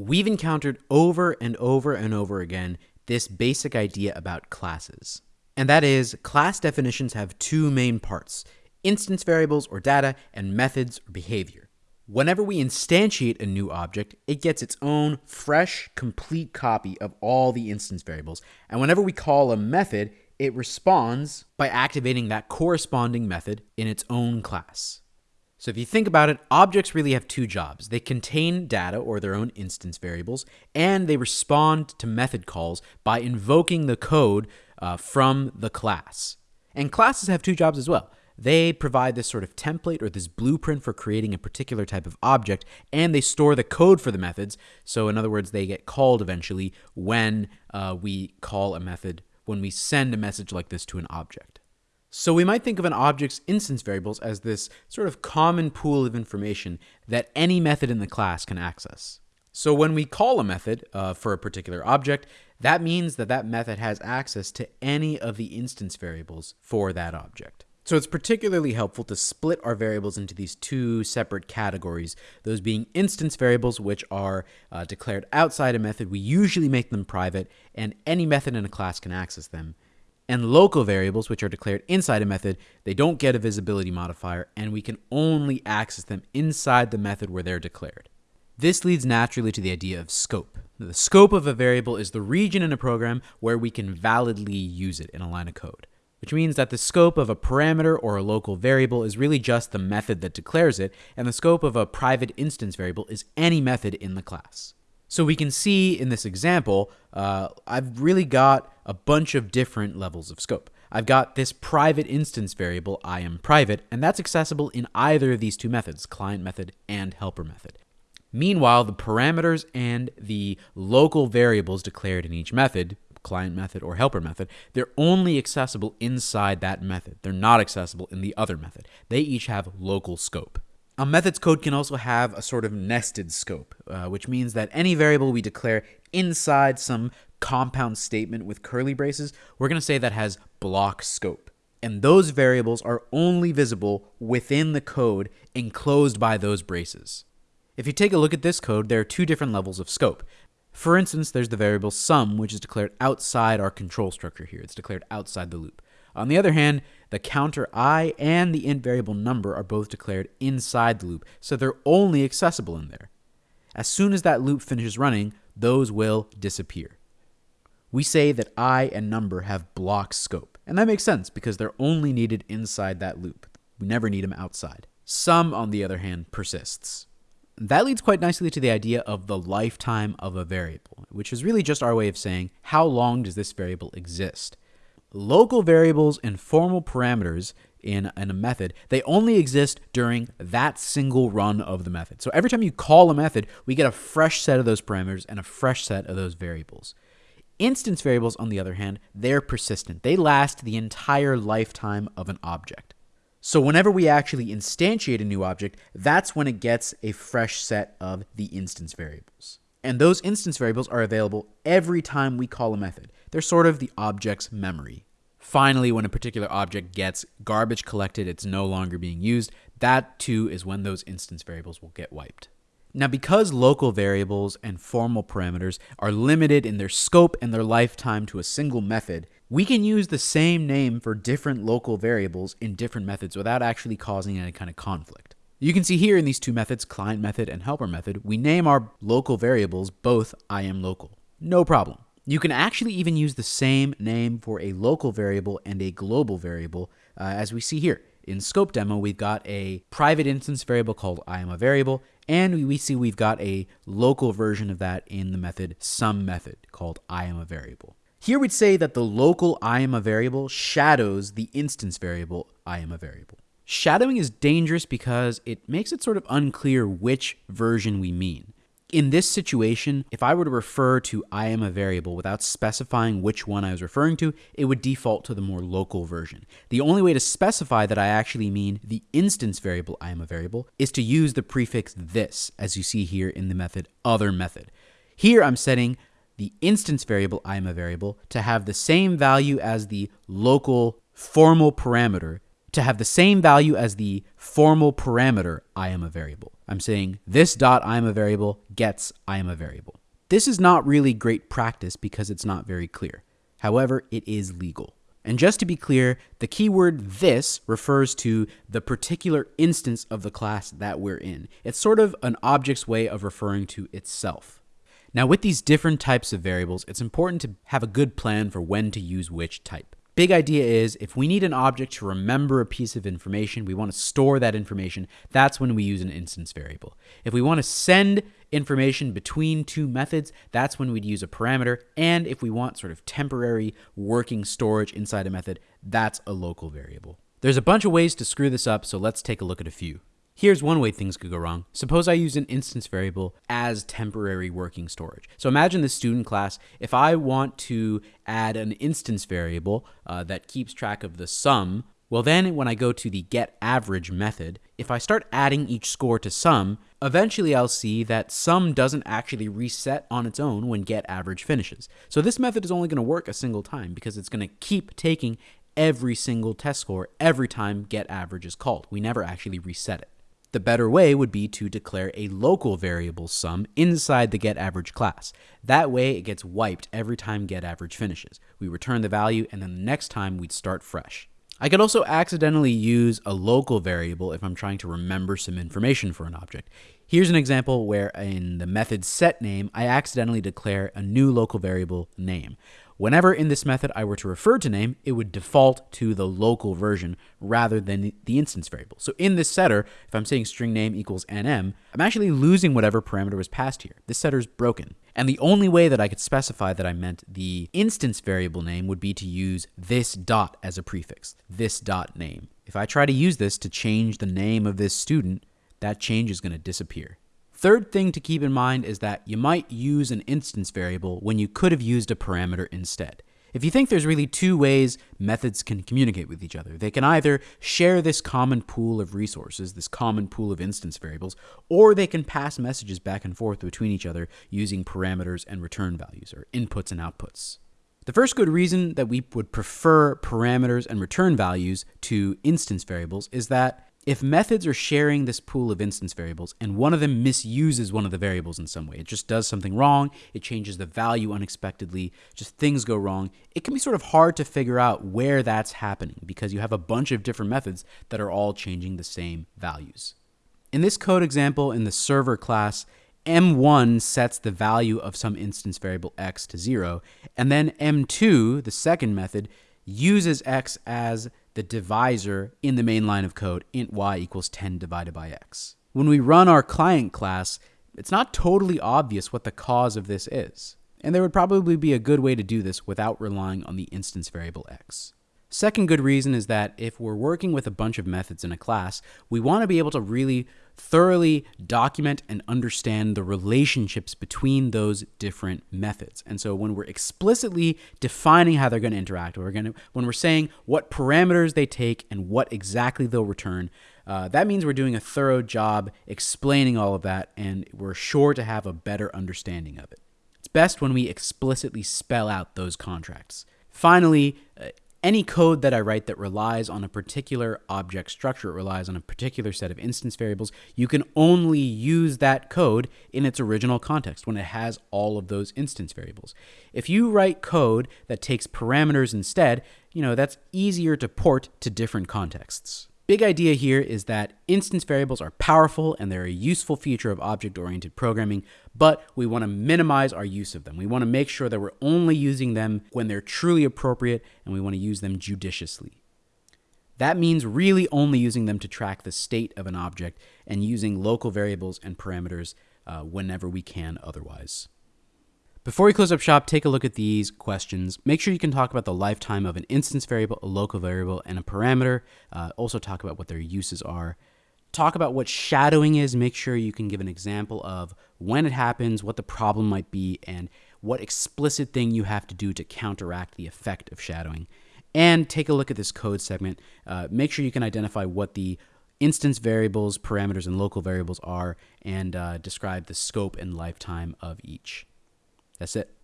We've encountered over and over and over again this basic idea about classes. And that is, class definitions have two main parts instance variables or data, and methods or behavior. Whenever we instantiate a new object, it gets its own fresh, complete copy of all the instance variables. And whenever we call a method, it responds by activating that corresponding method in its own class. So if you think about it, objects really have two jobs. They contain data or their own instance variables, and they respond to method calls by invoking the code uh, from the class. And classes have two jobs as well. They provide this sort of template or this blueprint for creating a particular type of object, and they store the code for the methods. So, in other words, they get called eventually when uh, we call a method, when we send a message like this to an object. So, we might think of an object's instance variables as this sort of common pool of information that any method in the class can access. So, when we call a method uh, for a particular object, that means that that method has access to any of the instance variables for that object. So it's particularly helpful to split our variables into these two separate categories, those being instance variables, which are uh, declared outside a method. We usually make them private, and any method in a class can access them. And local variables, which are declared inside a method, they don't get a visibility modifier, and we can only access them inside the method where they're declared. This leads naturally to the idea of scope. The scope of a variable is the region in a program where we can validly use it in a line of code which means that the scope of a parameter or a local variable is really just the method that declares it, and the scope of a private instance variable is any method in the class. So we can see in this example, uh, I've really got a bunch of different levels of scope. I've got this private instance variable, I am private, and that's accessible in either of these two methods, client method and helper method. Meanwhile, the parameters and the local variables declared in each method, client method or helper method, they're only accessible inside that method. They're not accessible in the other method. They each have local scope. A method's code can also have a sort of nested scope, uh, which means that any variable we declare inside some compound statement with curly braces, we're going to say that has block scope. And those variables are only visible within the code enclosed by those braces. If you take a look at this code, there are two different levels of scope. For instance, there's the variable sum, which is declared outside our control structure here. It's declared outside the loop. On the other hand, the counter i and the int variable number are both declared inside the loop, so they're only accessible in there. As soon as that loop finishes running, those will disappear. We say that i and number have block scope, and that makes sense because they're only needed inside that loop. We never need them outside. Sum, on the other hand, persists. That leads quite nicely to the idea of the lifetime of a variable, which is really just our way of saying how long does this variable exist. Local variables and formal parameters in, in a method, they only exist during that single run of the method. So every time you call a method, we get a fresh set of those parameters and a fresh set of those variables. Instance variables, on the other hand, they're persistent. They last the entire lifetime of an object. So whenever we actually instantiate a new object, that's when it gets a fresh set of the instance variables. And those instance variables are available every time we call a method. They're sort of the object's memory. Finally, when a particular object gets garbage collected, it's no longer being used, that too is when those instance variables will get wiped. Now, because local variables and formal parameters are limited in their scope and their lifetime to a single method, we can use the same name for different local variables in different methods without actually causing any kind of conflict. You can see here in these two methods, client method and helper method, we name our local variables both I am local. No problem. You can actually even use the same name for a local variable and a global variable, uh, as we see here. In scope demo, we've got a private instance variable called I am a variable, and we see we've got a local version of that in the method sum method called I am a variable. Here we'd say that the local I am a variable shadows the instance variable I am a variable. Shadowing is dangerous because it makes it sort of unclear which version we mean. In this situation, if I were to refer to I am a variable without specifying which one I was referring to, it would default to the more local version. The only way to specify that I actually mean the instance variable I am a variable is to use the prefix this, as you see here in the method other method. Here I'm setting the instance variable I am a variable to have the same value as the local formal parameter to have the same value as the formal parameter IamAVariable. I'm saying this dot I am a variable gets I am a variable. This is not really great practice because it's not very clear. However, it is legal. And just to be clear, the keyword this refers to the particular instance of the class that we're in. It's sort of an object's way of referring to itself. Now, with these different types of variables, it's important to have a good plan for when to use which type. Big idea is if we need an object to remember a piece of information, we want to store that information, that's when we use an instance variable. If we want to send information between two methods, that's when we'd use a parameter. And if we want sort of temporary working storage inside a method, that's a local variable. There's a bunch of ways to screw this up, so let's take a look at a few. Here's one way things could go wrong. Suppose I use an instance variable as temporary working storage. So imagine this student class. If I want to add an instance variable uh, that keeps track of the sum, well then when I go to the getAverage method, if I start adding each score to sum, eventually I'll see that sum doesn't actually reset on its own when getAverage finishes. So this method is only going to work a single time because it's going to keep taking every single test score every time getAverage is called. We never actually reset it. The better way would be to declare a local variable sum inside the getAverage class. That way it gets wiped every time getAverage finishes. We return the value and then the next time we'd start fresh. I could also accidentally use a local variable if I'm trying to remember some information for an object. Here's an example where in the method set name, I accidentally declare a new local variable name. Whenever in this method I were to refer to name, it would default to the local version rather than the instance variable. So in this setter, if I'm saying string name equals nm, I'm actually losing whatever parameter was passed here. This setter is broken. And the only way that I could specify that I meant the instance variable name would be to use this dot as a prefix, this dot name. If I try to use this to change the name of this student, that change is going to disappear. Third thing to keep in mind is that you might use an instance variable when you could have used a parameter instead. If you think there's really two ways methods can communicate with each other, they can either share this common pool of resources, this common pool of instance variables, or they can pass messages back and forth between each other using parameters and return values, or inputs and outputs. The first good reason that we would prefer parameters and return values to instance variables is that if methods are sharing this pool of instance variables and one of them misuses one of the variables in some way, it just does something wrong, it changes the value unexpectedly, just things go wrong, it can be sort of hard to figure out where that's happening because you have a bunch of different methods that are all changing the same values. In this code example in the server class, M1 sets the value of some instance variable x to 0, and then M2, the second method, uses x as the divisor in the main line of code, int y equals 10 divided by x. When we run our client class, it's not totally obvious what the cause of this is. And there would probably be a good way to do this without relying on the instance variable x. Second good reason is that if we're working with a bunch of methods in a class, we want to be able to really thoroughly document and understand the relationships between those different methods. And so when we're explicitly defining how they're going to interact, we're going to, when we're saying what parameters they take and what exactly they'll return, uh, that means we're doing a thorough job explaining all of that, and we're sure to have a better understanding of it. It's best when we explicitly spell out those contracts. Finally, uh, any code that I write that relies on a particular object structure, it relies on a particular set of instance variables, you can only use that code in its original context when it has all of those instance variables. If you write code that takes parameters instead, you know, that's easier to port to different contexts. Big idea here is that instance variables are powerful and they're a useful feature of object-oriented programming, but we want to minimize our use of them. We want to make sure that we're only using them when they're truly appropriate and we want to use them judiciously. That means really only using them to track the state of an object and using local variables and parameters uh, whenever we can otherwise. Before we close up shop, take a look at these questions. Make sure you can talk about the lifetime of an instance variable, a local variable, and a parameter. Uh, also talk about what their uses are. Talk about what shadowing is. Make sure you can give an example of when it happens, what the problem might be, and what explicit thing you have to do to counteract the effect of shadowing. And take a look at this code segment. Uh, make sure you can identify what the instance variables, parameters, and local variables are, and uh, describe the scope and lifetime of each. That's it.